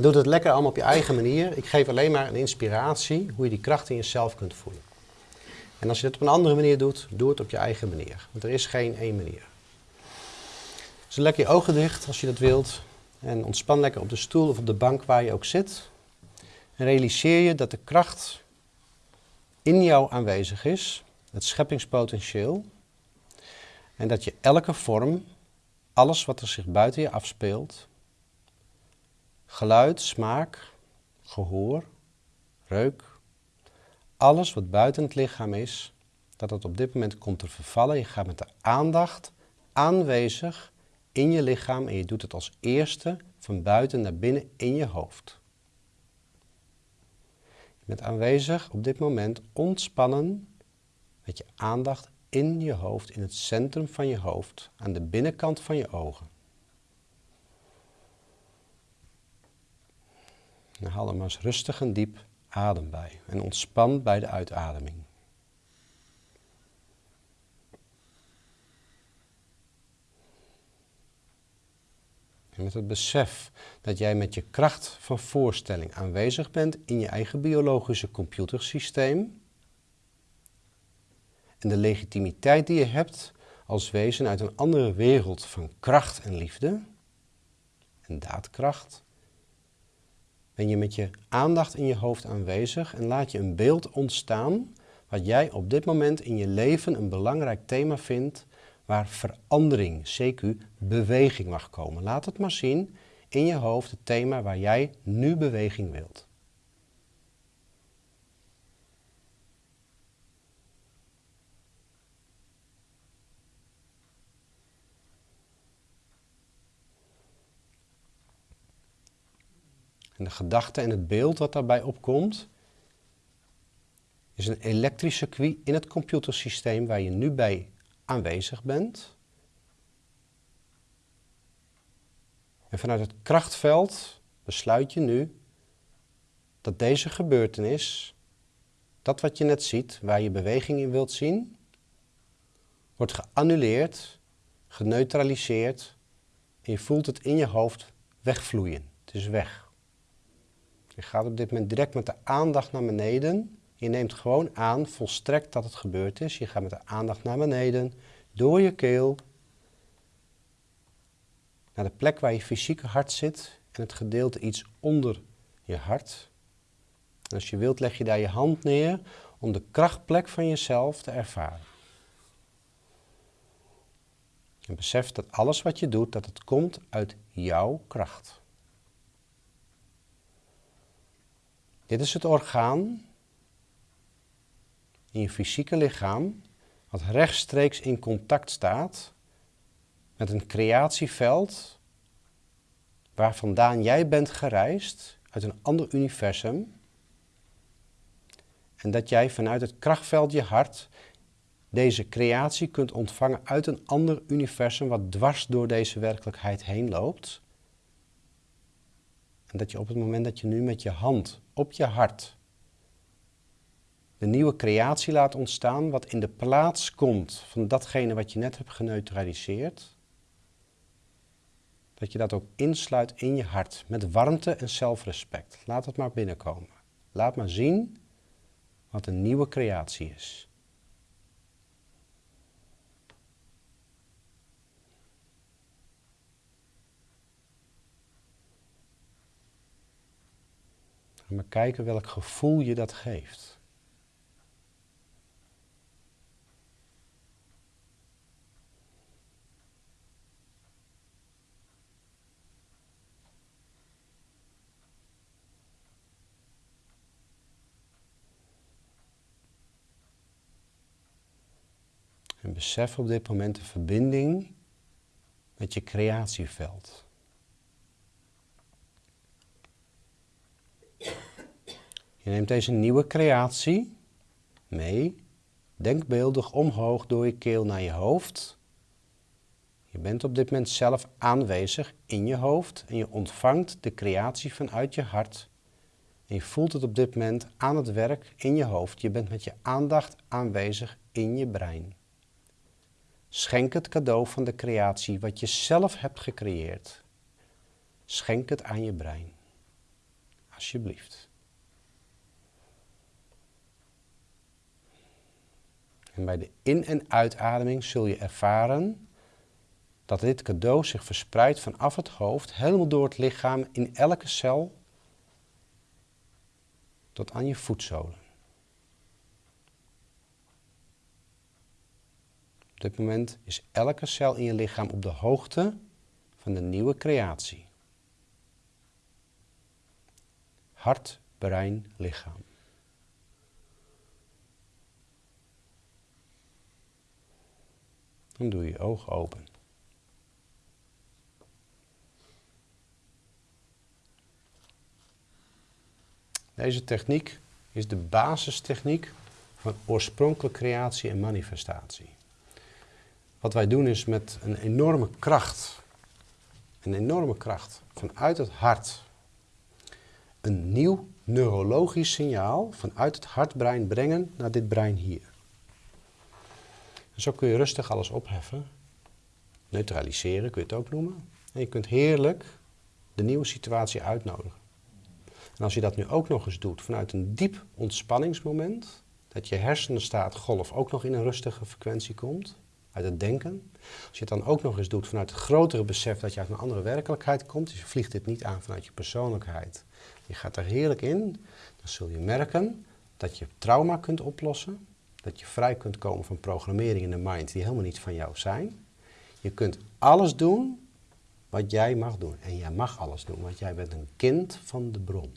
Doe het lekker allemaal op je eigen manier. Ik geef alleen maar een inspiratie hoe je die kracht in jezelf kunt voelen. En als je het op een andere manier doet, doe het op je eigen manier. Want er is geen één manier. Dus lekker je ogen dicht als je dat wilt. En ontspan lekker op de stoel of op de bank waar je ook zit. En realiseer je dat de kracht in jou aanwezig is, het scheppingspotentieel. En dat je elke vorm, alles wat er zich buiten je afspeelt, geluid, smaak, gehoor, reuk, alles wat buiten het lichaam is, dat het op dit moment komt te vervallen. Je gaat met de aandacht aanwezig in je lichaam en je doet het als eerste van buiten naar binnen in je hoofd. Je bent aanwezig op dit moment ontspannen met je aandacht in je hoofd, in het centrum van je hoofd, aan de binnenkant van je ogen. En haal er maar eens rustig en diep adem bij en ontspan bij de uitademing. Met het besef dat jij met je kracht van voorstelling aanwezig bent in je eigen biologische computersysteem. En de legitimiteit die je hebt als wezen uit een andere wereld van kracht en liefde en daadkracht ben je met je aandacht in je hoofd aanwezig en laat je een beeld ontstaan wat jij op dit moment in je leven een belangrijk thema vindt waar verandering, CQ, beweging mag komen. Laat het maar zien in je hoofd het thema waar jij nu beweging wilt. En de gedachte en het beeld wat daarbij opkomt, is een elektrisch circuit in het computersysteem waar je nu bij aanwezig bent. En vanuit het krachtveld besluit je nu dat deze gebeurtenis, dat wat je net ziet, waar je beweging in wilt zien, wordt geannuleerd, geneutraliseerd en je voelt het in je hoofd wegvloeien. Het is weg. Je gaat op dit moment direct met de aandacht naar beneden. Je neemt gewoon aan, volstrekt dat het gebeurd is. Je gaat met de aandacht naar beneden, door je keel, naar de plek waar je fysieke hart zit en het gedeelte iets onder je hart. Als je wilt leg je daar je hand neer om de krachtplek van jezelf te ervaren. En besef dat alles wat je doet, dat het komt uit jouw kracht. Dit is het orgaan in je fysieke lichaam wat rechtstreeks in contact staat met een creatieveld waar vandaan jij bent gereisd uit een ander universum en dat jij vanuit het krachtveld je hart deze creatie kunt ontvangen uit een ander universum wat dwars door deze werkelijkheid heen loopt. En dat je op het moment dat je nu met je hand op je hart de nieuwe creatie laat ontstaan, wat in de plaats komt van datgene wat je net hebt geneutraliseerd, dat je dat ook insluit in je hart met warmte en zelfrespect. Laat het maar binnenkomen. Laat maar zien wat een nieuwe creatie is. Maar kijken welk gevoel je dat geeft. En besef op dit moment de verbinding met je creatieveld. Je neemt deze nieuwe creatie mee, denkbeeldig omhoog door je keel naar je hoofd. Je bent op dit moment zelf aanwezig in je hoofd en je ontvangt de creatie vanuit je hart. En je voelt het op dit moment aan het werk in je hoofd. Je bent met je aandacht aanwezig in je brein. Schenk het cadeau van de creatie wat je zelf hebt gecreëerd. Schenk het aan je brein. Alsjeblieft. En bij de in- en uitademing zul je ervaren dat dit cadeau zich verspreidt vanaf het hoofd, helemaal door het lichaam, in elke cel, tot aan je voetzolen. Op dit moment is elke cel in je lichaam op de hoogte van de nieuwe creatie. Hart, brein, lichaam. Dan doe je ogen open. Deze techniek is de basistechniek van oorspronkelijke creatie en manifestatie. Wat wij doen is met een enorme kracht, een enorme kracht vanuit het hart, een nieuw neurologisch signaal vanuit het hartbrein brengen naar dit brein hier. En zo kun je rustig alles opheffen, neutraliseren kun je het ook noemen. En je kunt heerlijk de nieuwe situatie uitnodigen. En als je dat nu ook nog eens doet vanuit een diep ontspanningsmoment, dat je hersenenstaat golf ook nog in een rustige frequentie komt, uit het denken. Als je het dan ook nog eens doet vanuit het grotere besef dat je uit een andere werkelijkheid komt, dus je vliegt dit niet aan vanuit je persoonlijkheid, je gaat er heerlijk in, dan zul je merken dat je trauma kunt oplossen, dat je vrij kunt komen van programmering in de mind die helemaal niet van jou zijn. Je kunt alles doen wat jij mag doen. En jij mag alles doen, want jij bent een kind van de bron.